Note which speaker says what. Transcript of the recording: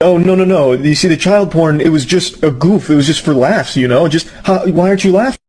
Speaker 1: Oh no no no! You see, the child porn it was just a goof. It was just for laughs, you know. Just how, why aren't you laughing?